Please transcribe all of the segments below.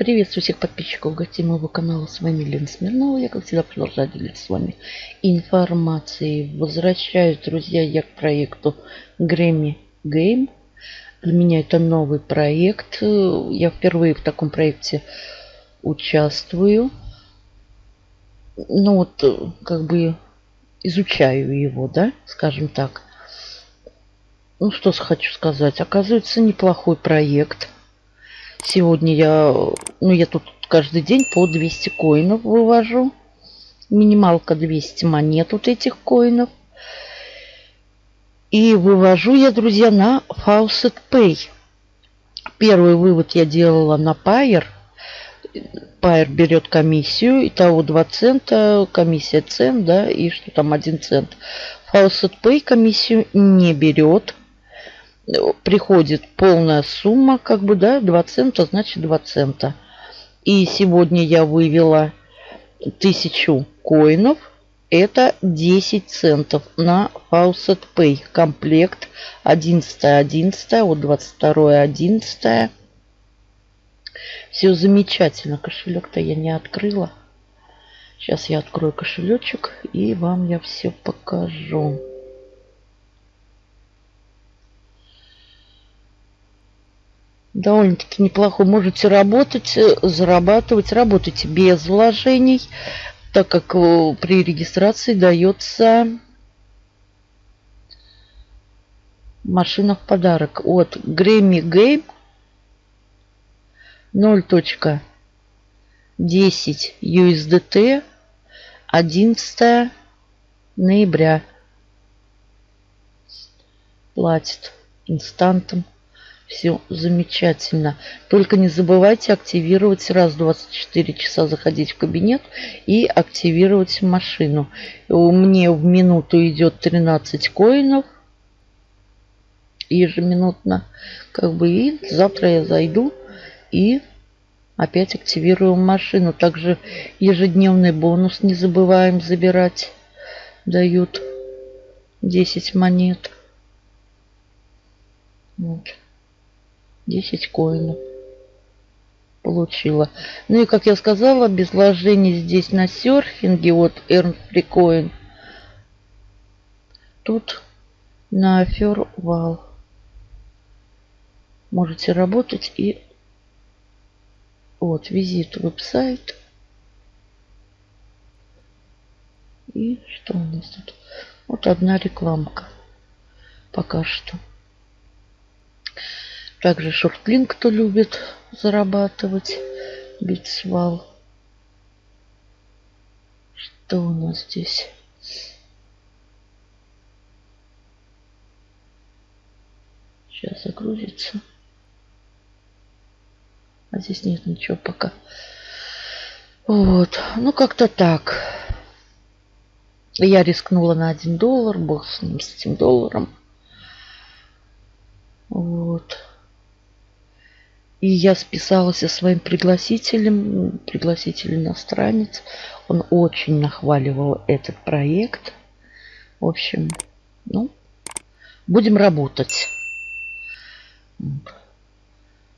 Приветствую всех подписчиков гостей моего канала. С вами Лена Смирнова. Я, как всегда, продолжаю делиться с вами информацией. Возвращаюсь, друзья, я к проекту Grammy Game. Для меня это новый проект. Я впервые в таком проекте участвую. Ну вот, как бы изучаю его, да, скажем так. Ну, что хочу сказать. Оказывается, неплохой проект. Сегодня я, ну, я тут каждый день по 200 коинов вывожу. Минималка 200 монет вот этих коинов. И вывожу я, друзья, на Faucet Pay. Первый вывод я делала на Pair. Pair берет комиссию. Итого 2 цента, комиссия цент, да, и что там 1 цент. Faucet Pay комиссию не берет приходит полная сумма, как бы, да, 2 цента, значит 2 цента. И сегодня я вывела 1000 коинов. Это 10 центов на Faucet Pay. Комплект 11 11 вот 22 11 Все замечательно. Кошелек-то я не открыла. Сейчас я открою кошелечек и вам я все покажу. Довольно-таки неплохо. Можете работать, э, зарабатывать. Работайте без вложений, так как э, при регистрации дается машина в подарок от Grammy Game 0.10 USDT 11 ноября платит инстантом все замечательно. Только не забывайте активировать раз в 24 часа заходить в кабинет и активировать машину. Мне в минуту идет 13 коинов ежеминутно. Как бы и завтра я зайду и опять активирую машину. Также ежедневный бонус не забываем забирать. Дают 10 монет. Вот. 10 коинов получила. Ну и, как я сказала, без вложений здесь на серфинге, вот Earn Free Coin. Тут на Фервал можете работать и вот визит веб-сайт. И что у нас тут? Вот одна рекламка пока что. Также шортлин, кто любит зарабатывать, бить свал. Что у нас здесь? Сейчас загрузится. А здесь нет ничего пока. Вот. Ну, как-то так. Я рискнула на 1 доллар. Бог с ним, с этим долларом. Вот. И я списалась со своим пригласителем, пригласитель иностранец. Он очень нахваливал этот проект. В общем, ну, будем работать.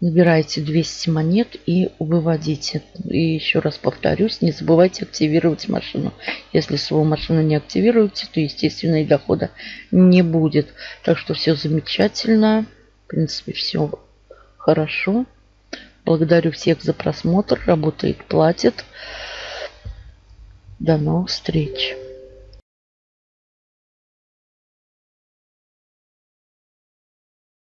Набирайте 200 монет и выводите. И еще раз повторюсь, не забывайте активировать машину. Если свою машину не активируете, то, естественно, и дохода не будет. Так что все замечательно. В принципе, все хорошо. Благодарю всех за просмотр. Работает, платит. До новых встреч.